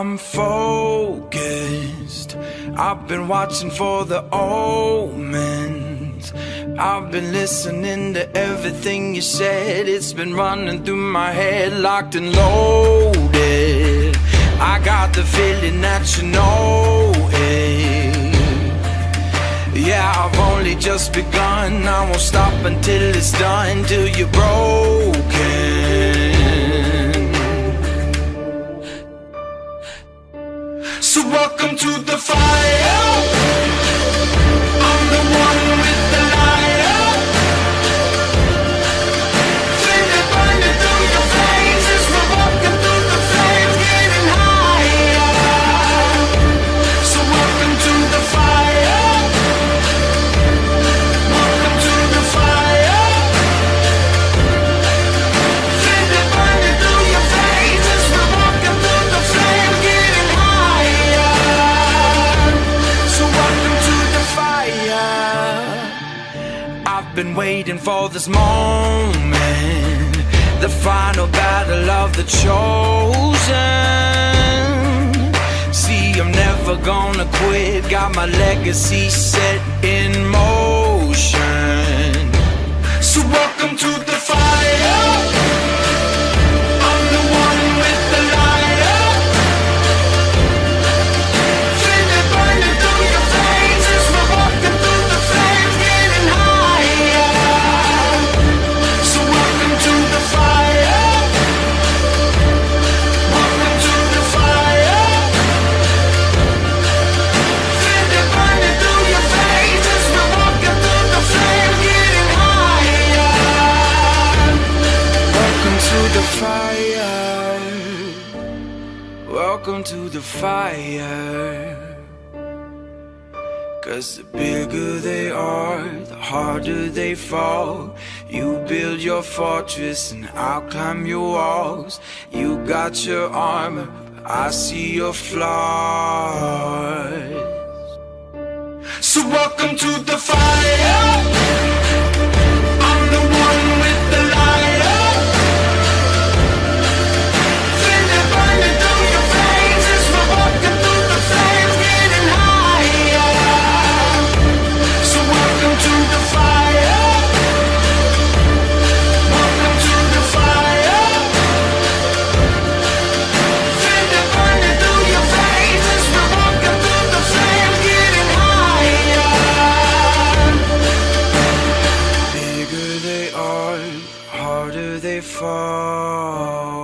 I'm focused. I've been watching for the omens. I've been listening to everything you said. It's been running through my head, locked and loaded. I got the feeling that you know it. Yeah, I've only just begun. I won't stop until it's done, till you're broken. Welcome to the fire. Been waiting for this moment, the final battle of the chosen. See, I'm never gonna quit. Got my legacy set in motion. So welcome to the to the fire. Welcome to the fire. Cause the bigger they are, the harder they fall. You build your fortress and I'll climb your walls. You got your armor, but I see your flaws. So welcome to the fire. Fall.